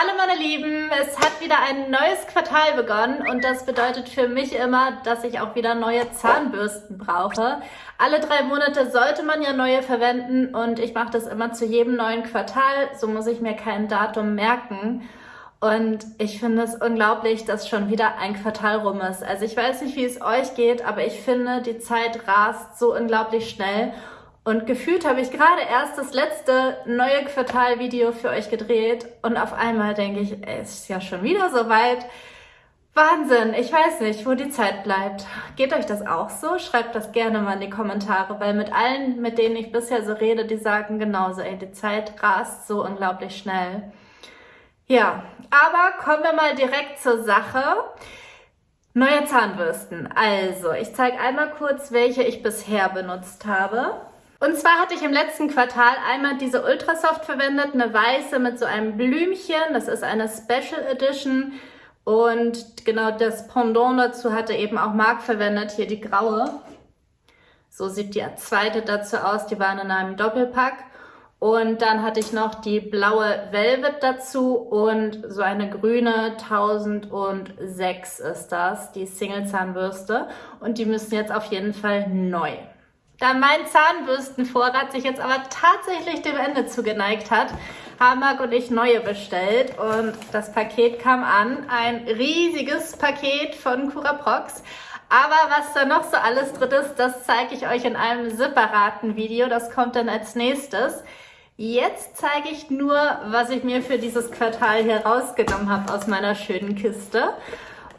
Hallo meine Lieben, es hat wieder ein neues Quartal begonnen und das bedeutet für mich immer, dass ich auch wieder neue Zahnbürsten brauche. Alle drei Monate sollte man ja neue verwenden und ich mache das immer zu jedem neuen Quartal, so muss ich mir kein Datum merken. Und ich finde es unglaublich, dass schon wieder ein Quartal rum ist. Also ich weiß nicht, wie es euch geht, aber ich finde, die Zeit rast so unglaublich schnell. Und gefühlt habe ich gerade erst das letzte neue Quartal-Video für euch gedreht und auf einmal denke ich, ey, es ist ja schon wieder so weit. Wahnsinn, ich weiß nicht, wo die Zeit bleibt. Geht euch das auch so? Schreibt das gerne mal in die Kommentare, weil mit allen, mit denen ich bisher so rede, die sagen genauso, ey, die Zeit rast so unglaublich schnell. Ja, aber kommen wir mal direkt zur Sache. Neue Zahnbürsten. Also, ich zeige einmal kurz, welche ich bisher benutzt habe. Und zwar hatte ich im letzten Quartal einmal diese Ultrasoft verwendet, eine weiße mit so einem Blümchen. Das ist eine Special Edition. Und genau das Pendant dazu hatte eben auch Marc verwendet, hier die graue. So sieht die zweite dazu aus, die waren in einem Doppelpack. Und dann hatte ich noch die blaue Velvet dazu und so eine grüne 1006 ist das, die Single-Zahnbürste. Und die müssen jetzt auf jeden Fall neu. Da mein Zahnbürstenvorrat sich jetzt aber tatsächlich dem Ende zugeneigt hat, haben Marc und ich neue bestellt und das Paket kam an. Ein riesiges Paket von Curaprox. Aber was da noch so alles drin ist, das zeige ich euch in einem separaten Video. Das kommt dann als nächstes. Jetzt zeige ich nur, was ich mir für dieses Quartal hier rausgenommen habe aus meiner schönen Kiste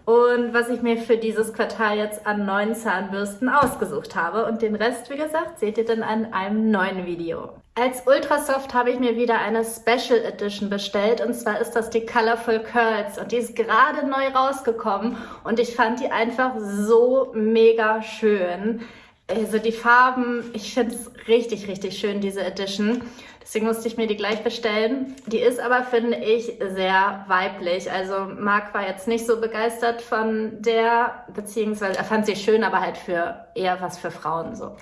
und was ich mir für dieses Quartal jetzt an neuen Zahnbürsten ausgesucht habe. Und den Rest, wie gesagt, seht ihr dann an einem neuen Video. Als Ultrasoft habe ich mir wieder eine Special Edition bestellt und zwar ist das die Colorful Curls und die ist gerade neu rausgekommen und ich fand die einfach so mega schön. Also die Farben, ich finde es richtig, richtig schön, diese Edition. Deswegen musste ich mir die gleich bestellen. Die ist aber, finde ich, sehr weiblich. Also Marc war jetzt nicht so begeistert von der, beziehungsweise er fand sie schön, aber halt für eher was für Frauen so.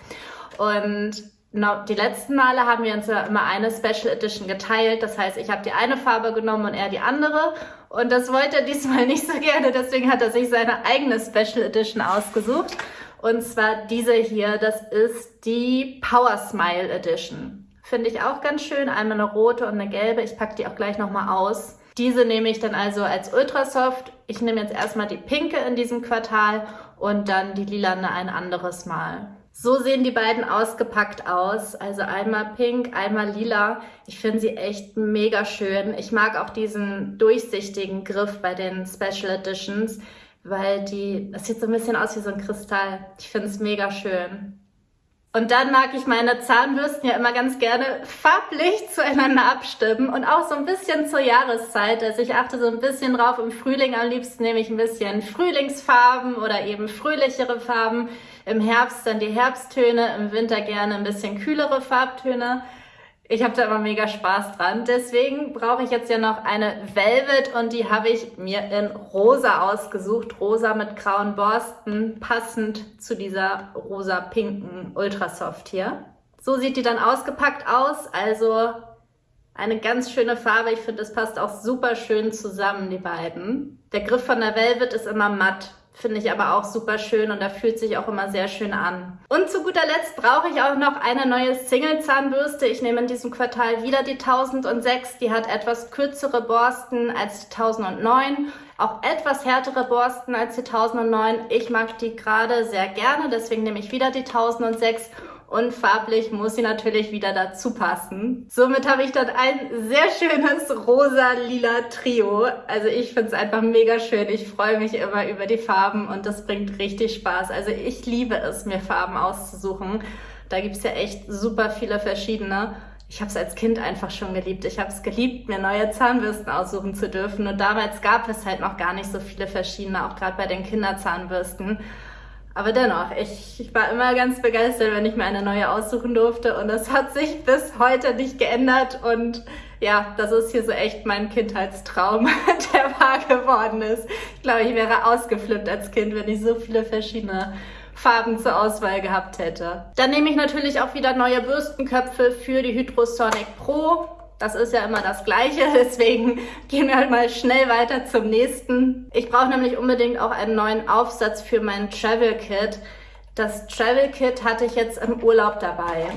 Und die letzten Male haben wir uns ja immer eine Special Edition geteilt. Das heißt, ich habe die eine Farbe genommen und er die andere. Und das wollte er diesmal nicht so gerne. Deswegen hat er sich seine eigene Special Edition ausgesucht. Und zwar diese hier. Das ist die Power Smile Edition. Finde ich auch ganz schön. Einmal eine rote und eine gelbe. Ich packe die auch gleich nochmal aus. Diese nehme ich dann also als Ultrasoft. Ich nehme jetzt erstmal die pinke in diesem Quartal und dann die lilane ein anderes Mal. So sehen die beiden ausgepackt aus. Also einmal pink, einmal lila. Ich finde sie echt mega schön. Ich mag auch diesen durchsichtigen Griff bei den Special Editions, weil die, das sieht so ein bisschen aus wie so ein Kristall. Ich finde es mega schön. Und dann mag ich meine Zahnbürsten ja immer ganz gerne farblich zueinander abstimmen und auch so ein bisschen zur Jahreszeit. Also ich achte so ein bisschen drauf, im Frühling am liebsten nehme ich ein bisschen Frühlingsfarben oder eben fröhlichere Farben. Im Herbst dann die Herbsttöne, im Winter gerne ein bisschen kühlere Farbtöne. Ich habe da immer mega Spaß dran. Deswegen brauche ich jetzt ja noch eine Velvet und die habe ich mir in rosa ausgesucht. Rosa mit grauen Borsten, passend zu dieser rosa-pinken Ultrasoft hier. So sieht die dann ausgepackt aus. Also eine ganz schöne Farbe. Ich finde, es passt auch super schön zusammen, die beiden. Der Griff von der Velvet ist immer matt. Finde ich aber auch super schön und da fühlt sich auch immer sehr schön an. Und zu guter Letzt brauche ich auch noch eine neue Single-Zahnbürste. Ich nehme in diesem Quartal wieder die 1006. Die hat etwas kürzere Borsten als die 1009. Auch etwas härtere Borsten als die 1009. Ich mag die gerade sehr gerne, deswegen nehme ich wieder die 1006 und farblich muss sie natürlich wieder dazu passen. Somit habe ich dann ein sehr schönes rosa-lila Trio. Also ich finde es einfach mega schön. Ich freue mich immer über die Farben und das bringt richtig Spaß. Also ich liebe es, mir Farben auszusuchen. Da gibt es ja echt super viele verschiedene. Ich habe es als Kind einfach schon geliebt. Ich habe es geliebt, mir neue Zahnbürsten aussuchen zu dürfen. Und damals gab es halt noch gar nicht so viele verschiedene, auch gerade bei den Kinderzahnbürsten. Aber dennoch, ich, ich, war immer ganz begeistert, wenn ich mir eine neue aussuchen durfte und das hat sich bis heute nicht geändert und ja, das ist hier so echt mein Kindheitstraum, der wahr geworden ist. Ich glaube, ich wäre ausgeflippt als Kind, wenn ich so viele verschiedene Farben zur Auswahl gehabt hätte. Dann nehme ich natürlich auch wieder neue Bürstenköpfe für die Hydrosonic Pro. Das ist ja immer das Gleiche, deswegen gehen wir halt mal schnell weiter zum nächsten. Ich brauche nämlich unbedingt auch einen neuen Aufsatz für mein Travel Kit. Das Travel Kit hatte ich jetzt im Urlaub dabei,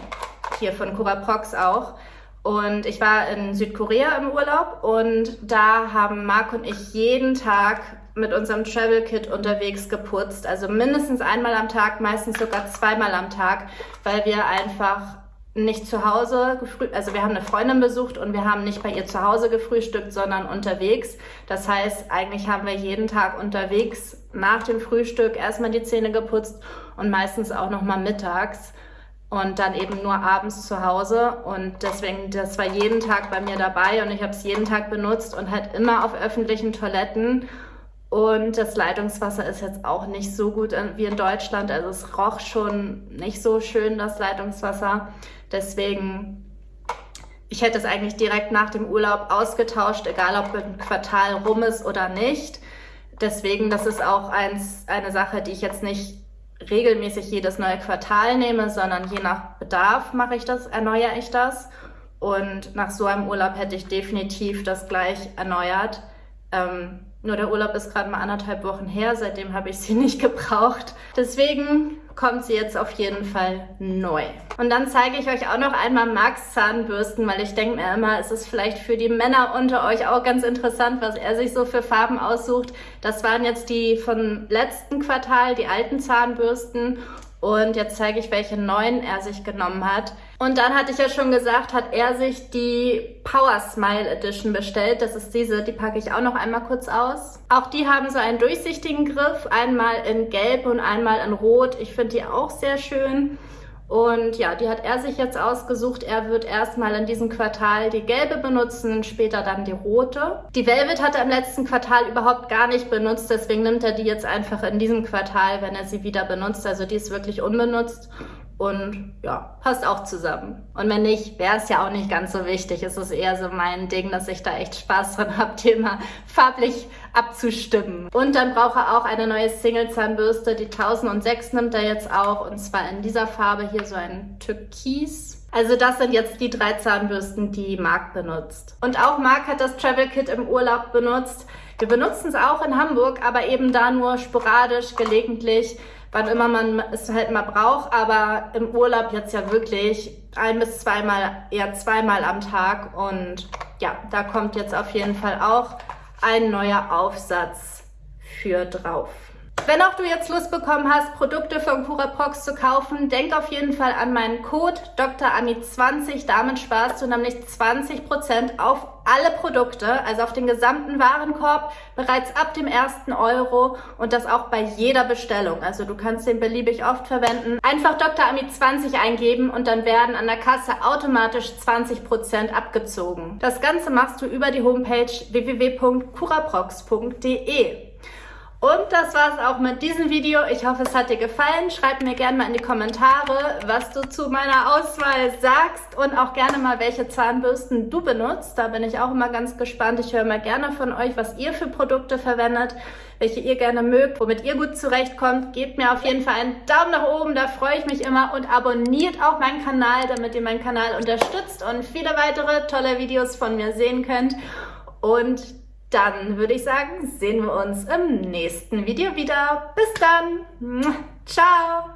hier von Curaprox auch. Und ich war in Südkorea im Urlaub und da haben Marc und ich jeden Tag mit unserem Travel Kit unterwegs geputzt. Also mindestens einmal am Tag, meistens sogar zweimal am Tag, weil wir einfach nicht zu Hause gefrühstückt, also wir haben eine Freundin besucht und wir haben nicht bei ihr zu Hause gefrühstückt, sondern unterwegs. Das heißt, eigentlich haben wir jeden Tag unterwegs nach dem Frühstück erstmal die Zähne geputzt und meistens auch nochmal mittags und dann eben nur abends zu Hause und deswegen, das war jeden Tag bei mir dabei und ich habe es jeden Tag benutzt und halt immer auf öffentlichen Toiletten und das Leitungswasser ist jetzt auch nicht so gut wie in Deutschland. Also es roch schon nicht so schön, das Leitungswasser. Deswegen, ich hätte es eigentlich direkt nach dem Urlaub ausgetauscht, egal ob ein Quartal rum ist oder nicht. Deswegen, das ist auch eins, eine Sache, die ich jetzt nicht regelmäßig jedes neue Quartal nehme, sondern je nach Bedarf mache ich das, erneuere ich das. Und nach so einem Urlaub hätte ich definitiv das gleich erneuert. Ähm, nur der Urlaub ist gerade mal anderthalb Wochen her, seitdem habe ich sie nicht gebraucht. Deswegen kommt sie jetzt auf jeden Fall neu. Und dann zeige ich euch auch noch einmal Max Zahnbürsten, weil ich denke mir immer, es ist vielleicht für die Männer unter euch auch ganz interessant, was er sich so für Farben aussucht. Das waren jetzt die vom letzten Quartal, die alten Zahnbürsten. Und jetzt zeige ich, welche neuen er sich genommen hat. Und dann hatte ich ja schon gesagt, hat er sich die Power Smile Edition bestellt. Das ist diese, die packe ich auch noch einmal kurz aus. Auch die haben so einen durchsichtigen Griff, einmal in Gelb und einmal in Rot. Ich finde die auch sehr schön. Und ja, die hat er sich jetzt ausgesucht. Er wird erstmal in diesem Quartal die gelbe benutzen, später dann die rote. Die Velvet hat er im letzten Quartal überhaupt gar nicht benutzt, deswegen nimmt er die jetzt einfach in diesem Quartal, wenn er sie wieder benutzt. Also die ist wirklich unbenutzt und ja, passt auch zusammen. Und wenn nicht, wäre es ja auch nicht ganz so wichtig. Es ist eher so mein Ding, dass ich da echt Spaß dran habe, Thema farblich abzustimmen. Und dann braucht er auch eine neue Single-Zahnbürste. Die 1006 nimmt er jetzt auch und zwar in dieser Farbe hier so ein Türkis. Also das sind jetzt die drei Zahnbürsten, die Marc benutzt. Und auch Marc hat das Travel Kit im Urlaub benutzt. Wir benutzen es auch in Hamburg, aber eben da nur sporadisch, gelegentlich wann immer man es halt mal braucht, aber im Urlaub jetzt ja wirklich ein bis zweimal, eher zweimal am Tag und ja, da kommt jetzt auf jeden Fall auch ein neuer Aufsatz für drauf. Wenn auch du jetzt Lust bekommen hast, Produkte von Curaprox zu kaufen, denk auf jeden Fall an meinen Code DrAmi20. Damit sparst du nämlich 20% auf alle Produkte, also auf den gesamten Warenkorb, bereits ab dem ersten Euro und das auch bei jeder Bestellung. Also du kannst den beliebig oft verwenden. Einfach DrAmi20 eingeben und dann werden an der Kasse automatisch 20% abgezogen. Das Ganze machst du über die Homepage www.curaprox.de. Und das war's auch mit diesem Video. Ich hoffe, es hat dir gefallen. Schreib mir gerne mal in die Kommentare, was du zu meiner Auswahl sagst und auch gerne mal, welche Zahnbürsten du benutzt. Da bin ich auch immer ganz gespannt. Ich höre mal gerne von euch, was ihr für Produkte verwendet, welche ihr gerne mögt, womit ihr gut zurechtkommt. Gebt mir auf jeden Fall einen Daumen nach oben, da freue ich mich immer und abonniert auch meinen Kanal, damit ihr meinen Kanal unterstützt und viele weitere tolle Videos von mir sehen könnt. Und dann würde ich sagen, sehen wir uns im nächsten Video wieder. Bis dann. Ciao.